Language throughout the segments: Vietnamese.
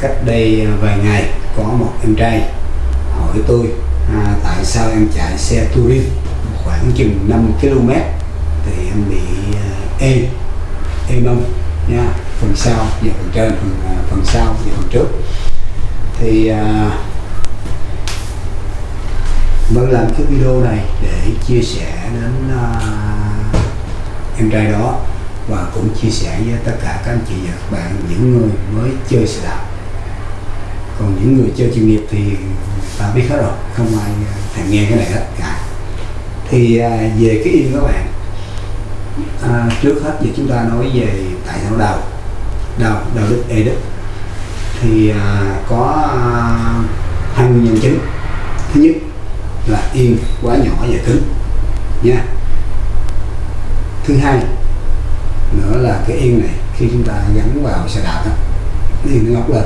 cách đây à, vài ngày có một em trai hỏi tôi à, tại sao em chạy xe touring khoảng chừng 5 km thì em bị ê ê mông nha phần sau và phần trên phần à, phần sau và phần trước. Thì à, vẫn làm cái video này để chia sẻ đến à, em trai đó và cũng chia sẻ với tất cả các anh chị và các bạn những người mới chơi xe đạp còn những người chơi chuyên nghiệp thì ta biết hết rồi không ai à, thèm nghe cái này hết. Cả thì à, về cái yên các bạn à, trước hết thì chúng ta nói về tại sao đào đào đào đức ê đức thì à, có à, hai nguyên nhân chính. Thứ nhất là yên quá nhỏ và cứng nha. Thứ hai nữa là cái yên này khi chúng ta gắn vào xe đạp đó, yên nó ngóc lên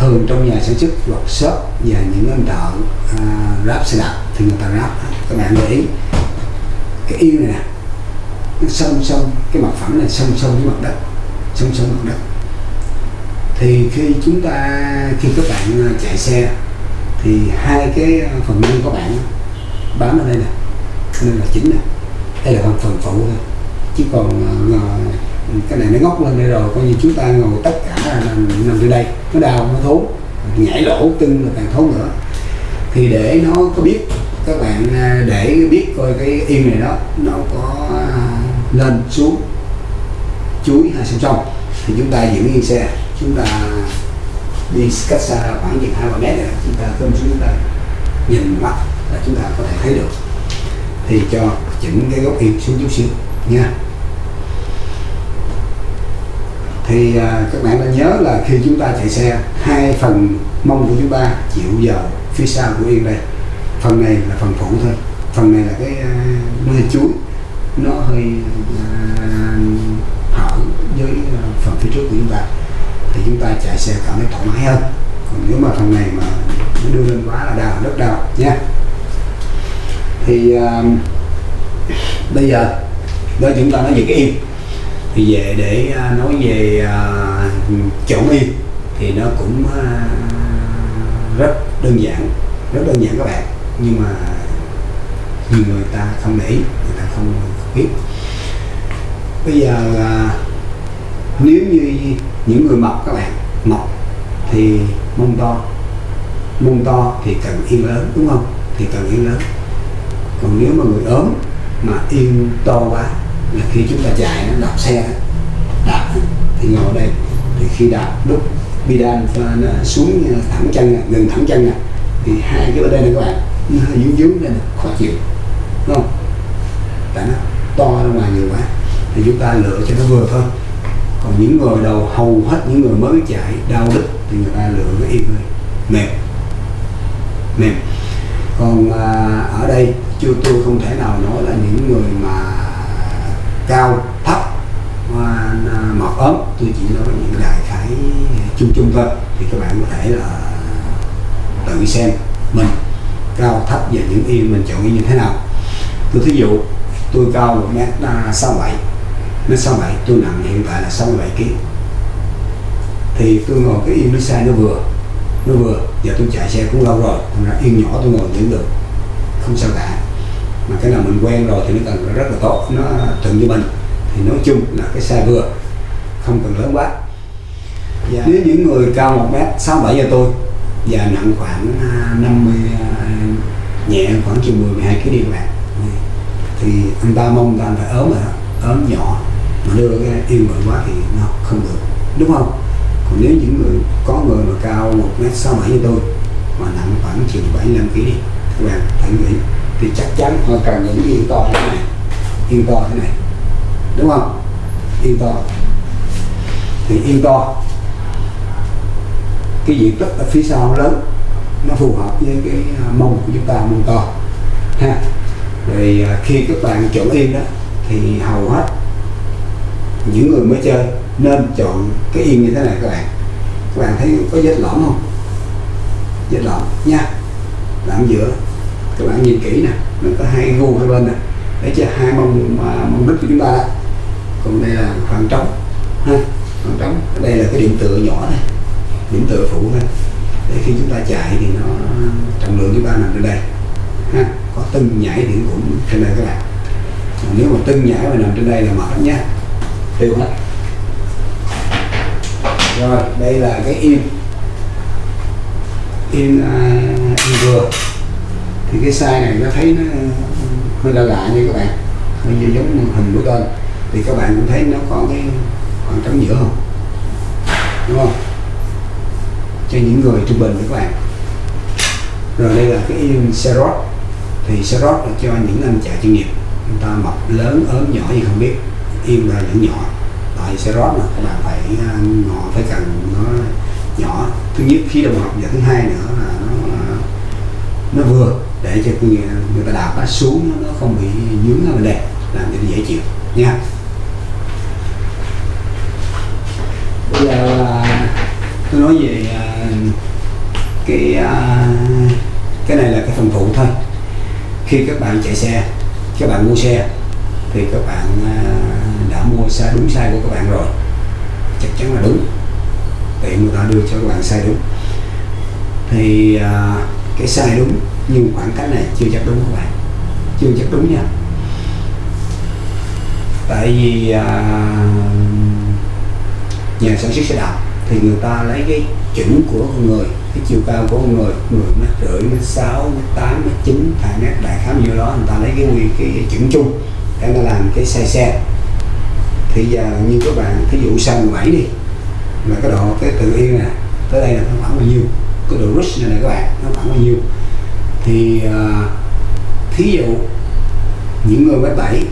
thường trong nhà sản xuất hoặc shop và những anh thợ à, ráp xe đạp thì người ta ráp. Các bạn để ý cái yên này nè nó song song cái mặt phẳng này song song với mặt đất song song mặt đất. Thì khi chúng ta khi các bạn à, chạy xe thì hai cái à, phần lưng của bạn bám ở đây nè nên là chính nè. Đây là phần phần phụ thôi chứ còn uh, cái này nó ngóc lên đây rồi coi như chúng ta ngồi tất cả là nằm, nằm dưới đây nó đau nó thốn nhảy lỗ tưng là càng thốn nữa. Thì để nó có biết các bạn à, để biết coi cái yên này đó nó có à, lên xuống chuối hay song song thì chúng ta giữ yên xe. Chúng ta đi cách xa khoảng chừng hai ba mét này, chúng ta cơm xuống chúng ta nhìn mắt là chúng ta có thể thấy được. Thì cho chỉnh cái góc yên xuống chút xíu nha thì à, các bạn nên nhớ là khi chúng ta chạy xe hai phần mông của chúng ta chịu vào phía sau của yên đây. Phần này là phần phụ thôi. Phần này là cái à, chuối. Nó hơi à, hở với à, phần phía trước của chúng ta. Thì chúng ta chạy xe cảm thấy thoải mái hơn. Còn nếu mà phần này mà nó đưa lên quá là đau rất đau nha. Thì à, bây giờ đó chúng ta nói về cái yên thì về để à, nói về à, chỗ chọn yên thì nó cũng à, rất đơn giản, rất đơn giản các bạn. Nhưng mà nhiều người ta không để người ta không biết. Bây giờ nếu như những người mập các bạn, mập thì mông to. Mông to thì cần yên lớn, đúng không? Thì cần yên lớn. Còn nếu mà người ốm mà yên to quá là khi chúng ta chạy nó đạp xe đạp thì ngồi đây. Thì khi đạp lúc bidan nó xuống ờ, thẳng chân gần thẳng chân nè thì hai cái ở đây này các bạn nó hơi dướng dướng lên khó chịu đúng không? Tại nó to ra ngoài nhiều quá thì chúng ta lựa cho nó vừa thôi. Còn những người đầu hầu hết những người mới chạy đau đứt thì người ta lựa cái yên thôi mềm mềm. Còn à, ở đây chưa tôi không thể nào nói là những người mà cao, thấp à, mọt ốm. Tôi chỉ nói những đại khái chung chung thôi. Thì các bạn có thể là tự xem mình cao, thấp và những yên mình chọn như thế nào. Tôi thí dụ, tôi cao một mét à, sáu bảy. Mét sáu bảy, tôi nặng hiện tại là sáu bảy kg thì tôi ngồi cái yên nó sai nó vừa nó vừa. Giờ tôi chạy xe cũng lâu rồi, thành ra yên nhỏ tôi ngồi vẫn được. Không sao cả mà cái nào mình quen rồi thì nó cần rất là tốt. Nó thuận với mình. Thì nói chung là cái size vừa, không cần lớn quá. Và nếu những người cao một mét, sáu bảy như tôi, và nặng khoảng à, 50 à, nhẹ khoảng chừng 10 12 kg đi các bạn. Thì anh ta mong ta phải ốm rồi ốm nhỏ. Mà đưa cái yên bự quá thì nó không được. Đúng không? Còn nếu những người, có người mà cao một mét, sáu bảy như tôi, mà nặng khoảng chừng bảy, năm kg đi, các bạn hãy nghĩ thì chắc chắn họ cần những yên to thế này. Yên to thế này. Đúng không? Yên to thì yên to cái diện tích ở phía sau lớn, nó phù hợp với cái à, mông của chúng ta, mông to. Ha. Rồi à, khi các bạn chọn yên đó, thì hầu hết những người mới chơi nên chọn cái yên như thế này các bạn. Các bạn thấy có vết lõm không? Vết lõm nha. Lõm giữa các bạn nhìn kỹ nè mình có hai gu hai bên nè. Để cho hai mông mông đít của chúng ta đó. Còn đây là khoảng trống ha khoảng trống. Đây là cái điện tựa nhỏ này điểm tựa phụ thôi. Để khi chúng ta chạy thì nó trọng lượng chúng ta nằm trên đây ha có từng nhảy điểm cũng trên đây các bạn. Còn nếu mà từng nhảy mà nằm trên đây là mệt nhá tiêu hết. Rồi đây là cái im im uh, à, im vừa thì cái size này nó thấy nó hơi lạ lạ nha các bạn. Hơi như giống hình của tên. Thì các bạn cũng thấy nó có cái khoảng trống giữa không? Đúng không? Cho những người trung bình các bạn. Rồi đây là cái serot thì serot là cho những anh chạy chuyên nghiệp. Người ta mập lớn, ốm, nhỏ gì không biết. Im là những nhỏ. Tại serot là các bạn phải à, ngọ phải cần nó nhỏ. Thứ nhất khí đồng học và thứ hai nữa là nó à, nó vừa để cho người, người ta đạp nó xuống nó không bị dướng ở bên đây làm cho dễ chịu nha bây giờ à, tôi nói về à, cái à, cái này là cái phần phụ thôi. Khi các bạn chạy xe các bạn mua xe thì các bạn đã mua sai đúng sai của các bạn rồi. Chắc chắn là đúng. Tiện người ta đưa cho các bạn sai đúng. Thì cái sai đúng nhưng khoảng cách này chưa chắc đúng các bạn. Chưa chắc đúng nha. Tại vì à, nhà sản xuất xe đạp thì người ta lấy cái chuẩn của con người cái chiều cao của con người người mét rưỡi mét sáu mét tám mét chín hai mét đại khá nhiêu đó người ta lấy cái quy cái, cái chuẩn chung để mà làm cái xe xe. Thì giờ như các bạn thí dụ sau 17 đi là cái độ cái tự yên nè tới đây là nó khoảng bao nhiêu? Cái độ rush này các bạn nó khoảng bao nhiêu? Thì uh, thí dụ những người mét bảy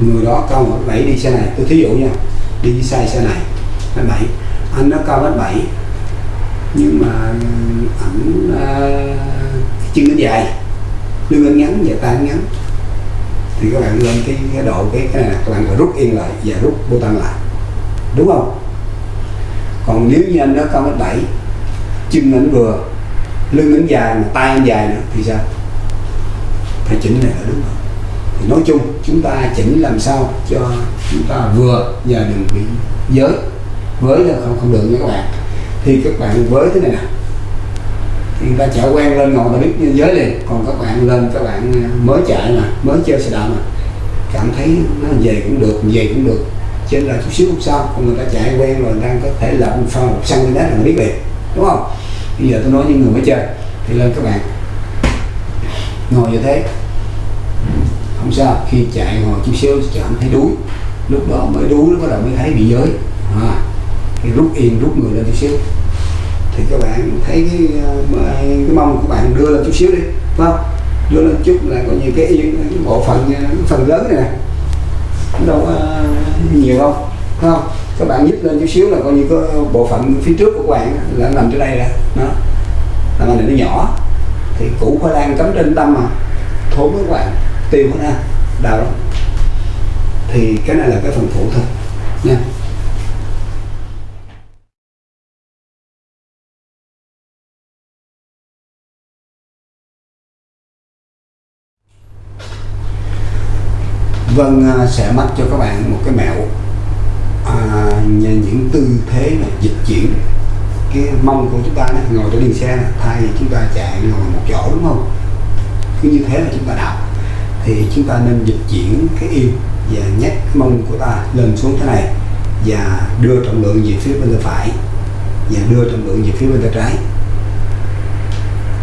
người đó cao một bảy đi xe này tôi thí dụ nha đi xe xe này mét bảy anh nó cao mét bảy nhưng mà ảnh uh, chân nó dài lưng anh ngắn và tay ngắn. Thì các bạn lên cái, cái độ cái cái này các bạn phải rút yên lại và rút bô tăng lại. Đúng không? Còn nếu như anh đó cao mét bảy chân ảnh vừa, lưng ảnh dài mà tay anh dài nữa, thì sao? Phải chỉnh này là đúng rồi thì nói chung, chúng ta chỉnh làm sao cho chúng ta vừa và đừng bị giới. Với là không không được nha các bạn. Thì các bạn với thế này nè. Thì người ta chạy quen lên ngồi ta biết giới liền. Còn các bạn lên, các bạn à, mới chạy mà, mới chơi xe đạp mà. Cảm thấy nó về cũng được, về cũng được. Trên là chút xíu không sao. Còn người ta chạy quen rồi đang có thể lập một xăng lên đó là biết liền đúng không? Bây giờ tôi nói những người mới chơi thì lên các bạn. Ngồi như thế. Không sao khi chạy ngồi chút xíu chạm thấy đuối. Lúc đó mới đuối nó bắt đầu mới thấy bị giới. À, thì rút yên rút người lên chút xíu. Thì các bạn thấy cái, ờ, cái mông của bạn đưa lên chút xíu đi phải không? Đưa lên chút là coi như cái yên cái bộ phận ờ, phần lớn này nè. Đâu có nhiều không không, các bạn nhích lên chút xíu là coi như có bộ phận phía trước của các bạn là nằm trên đây ra nó làm này nó nhỏ, thì củ khoai lang cắm trên tâm mà, thốn với các bạn tiêu hết ha, đau lắm. Thì cái này là cái phần phụ thôi, nha. Vâng à, sẽ mách cho các bạn một cái mẹo à, những tư thế mà dịch chuyển cái mông của chúng ta này, ngồi trên điên xe này, thay vì chúng ta chạy ngồi một chỗ đúng không? Cứ như thế là chúng ta đạp. Thì chúng ta nên dịch chuyển cái yêu và nhắc cái mông của ta lên xuống thế này và đưa trọng lượng về phía bên tay phải và đưa trọng lượng về phía bên tay trái.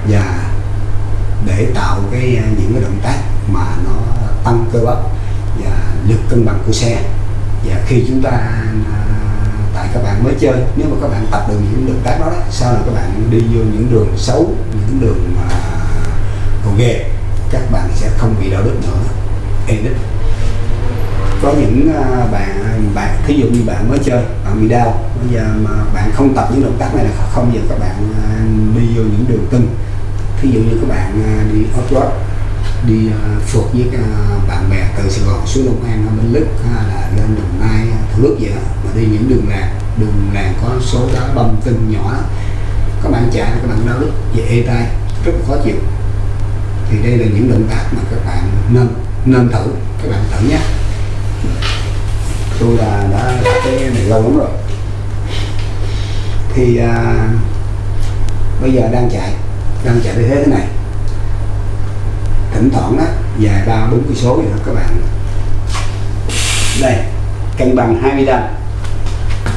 Và để tạo cái à, những cái động tác mà nó tăng cơ bắp và lực cân bằng của xe và khi chúng ta à, tại các bạn mới chơi nếu mà các bạn tập được những động tác đó, đó sau này các bạn đi vô những đường xấu những đường mà gồ ghề các bạn sẽ không bị đau đức nữa. Ê đứt có những à, bạn bạn thí dụ như bạn mới chơi bạn bị đau bây giờ mà bạn không tập những động tác này là không giờ các bạn à, đi vô những đường cưng. Thí dụ như các bạn đi off road đi ờ, phượt với ờ, bạn bè từ Sài Gòn xuống Long An bên Lức hay là lên Đồng Nai ờ, Thủ Đức vậy đó mà đi những đường làng đường làng có số đá bông tinh nhỏ đó. các bạn chạy các bạn đau đứt về ê tay rất khó chịu. Thì đây là những động tác mà các bạn nên nên thử các bạn thử nhé. Tôi là đã cái này lâu lắm rồi. Thì à, bây giờ đang chạy đang chạy như thế thế này thỉnh thoảng đó dài ba, bốn cây số vậy đó các bạn. Đây, cân bằng 20 đâm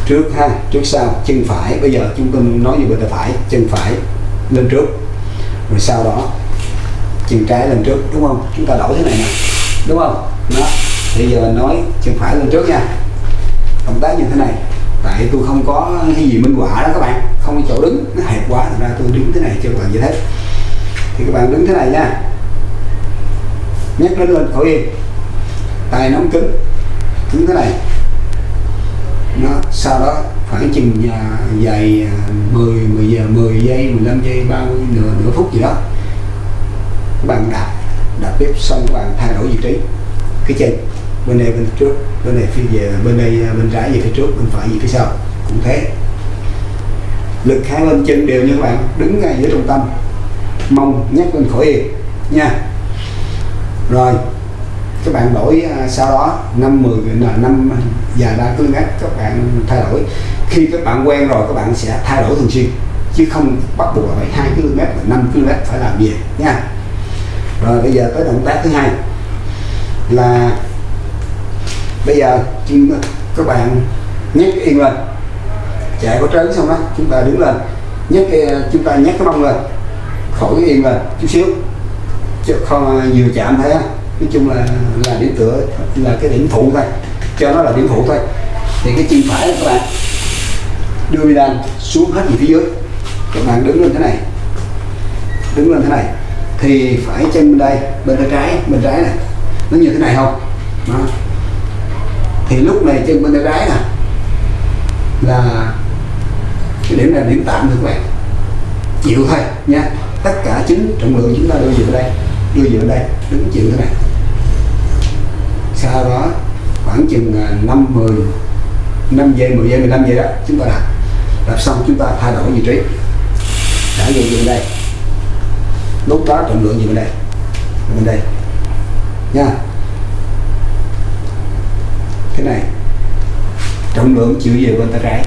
trước ha, trước sau, chân phải. Bây giờ chúng tôi nói về bên tay phải, chân phải lên trước. Rồi sau đó, chân trái lên trước, đúng không? Chúng ta đổi thế này nè, đúng không? Đó bây giờ nói chân phải lên trước nha. Động tác như thế này, tại tôi không có cái gì minh họa đó các bạn. Không có chỗ đứng, nó hẹp quá, thành ra tôi đứng thế này cho các bạn như thế. Thì các bạn đứng thế này nha nhấc lên lên khỏi yên tay nóng cứng. Cứng thế này. Nó, sau đó khoảng chừng à, dài à, 10 10 giờ 10 giây 15 giây 30 nửa nửa phút gì đó, các bạn đạp đạp bếp xong các bạn thay đổi vị trí. Cái chân bên này bên trước, bên này phía về, bên đây à, bên trái về phía trước, bên phải về phía sau. Cũng thế. Lực hai bên chân đều như các bạn, đứng ngay giữa trung tâm. Mông nhắc lên khỏi yên nha rồi, các bạn đổi à, sau đó, năm 10 là năm dài 3 km các bạn thay đổi. Khi các bạn quen rồi, các bạn sẽ thay đổi thường xuyên, chứ không bắt buộc là phải 2 km và 5 km phải làm gì, nha. Rồi, bây giờ tới động tác thứ hai, là bây giờ các bạn nhấc yên lên. Chạy có trớn xong đó, chúng ta đứng lên, nhấc à, chúng ta nhấc cái mông lên, khỏi cái yên lên chút xíu chứ không vừa chạm thấy nói chung là là điểm tựa, là cái điểm phụ thôi. Cho nó là điểm phụ thôi. Thì cái chân phải các bạn đưa đi đan xuống hết về phía dưới. Các bạn đứng lên thế này. Đứng lên thế này. Thì phải chân bên đây, bên tay trái, bên trái này. Nó như thế này không? Đó. thì lúc này chân bên tay trái nè, là cái điểm này là điểm tạm thôi các bạn. Chịu thôi nha. Tất cả chính trọng lượng chúng ta đưa về đây đưa vào đây, đứng chịu thế này. Sau đó, khoảng chừng 5 10 5 giây 10 giây 15 giây đó, chúng ta đạp đạp xong, chúng ta thay đổi vị trí. Đã về bên đây. Lúc đó, trọng lượng gì bên đây. Bên đây. Nha. Cái này, trọng lượng chịu về bên tay trái.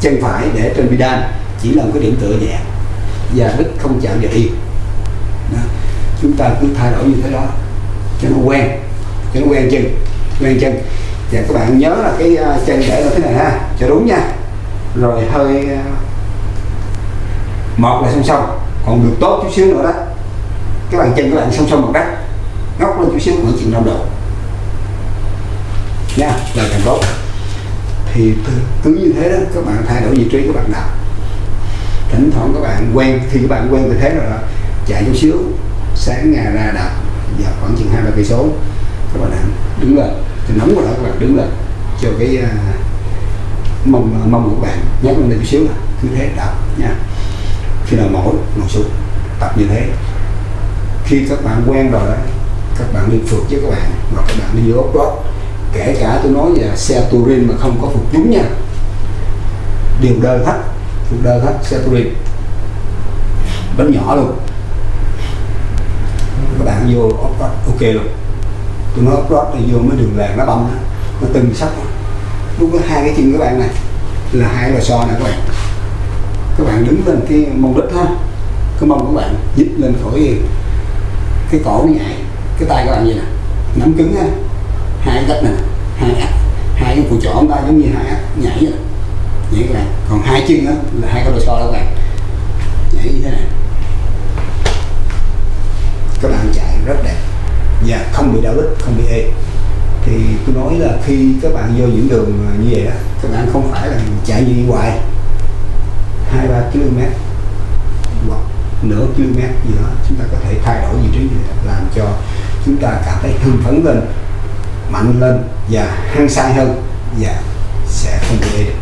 Chân phải để trên bidan chỉ là một cái điểm tựa nhẹ. Và đứt không chạm vào yên chúng ta cứ thay đổi như thế đó. Cho nó quen, cho nó quen chân quen chân. Và các bạn nhớ là cái à, chân để là thế này ha, cho đúng nha. Rồi hơi à, một là song song, còn được tốt chút xíu nữa đó. Các bạn chân các bạn song song một đất ngóc lên chút xíu, khoảng chừng 5 độ. Nha, là càng tốt. Thì cứ như thế đó, các bạn thay đổi vị trí các bạn nào. Thỉnh thoảng các bạn quen, khi các bạn quen như thế rồi đó, chạy chút xíu sáng ngày ra đạp giờ khoảng chừng hai ba cây số. Các bạn đứng lên. Thì nóng quá đó các bạn đứng lên. Cho cái uh, mông à, mông của bạn. Nhấc lên chút xíu là cứ thế đạp nha. Khi nào mỏi ngồi xuống. Tập như thế. Khi các bạn quen rồi đó các bạn đi phượt với các bạn. Hoặc các bạn đi vô ốc đó kể cả tôi nói về xe touring mà không có phục chúng nha. Đều đơ hết phục đơ hết xe touring. Bánh nhỏ luôn các bạn vô upload ok luôn. Tôi nói upload thì vô mới đường làng nó bông nó từng sắc. Lúc có hai cái chân các bạn này là hai lò xo này các bạn. Các bạn đứng lên cái mông đít ha cái mông của bạn nhích lên khỏi cái cổ nó nhảy cái tay các bạn gì nè nắm cứng ha. Hai cách này, hai ắt hai cái phụ trỏ chúng ta giống như hai ắt nhảy vậy nhảy các bạn. Còn hai chân á là hai cái lò xo đó các bạn. Nhảy như thế này các bạn chạy rất đẹp. Và không bị đau đít không bị ê. Thì tôi nói là khi các bạn vô những đường như vậy đó các bạn không phải là chạy như đi hoài. Hai, ba km hoặc nửa km gì đó, chúng ta có thể thay đổi vị trí làm cho chúng ta cảm thấy hưng phấn lên, mạnh lên và hăng say hơn và sẽ không bị ê được.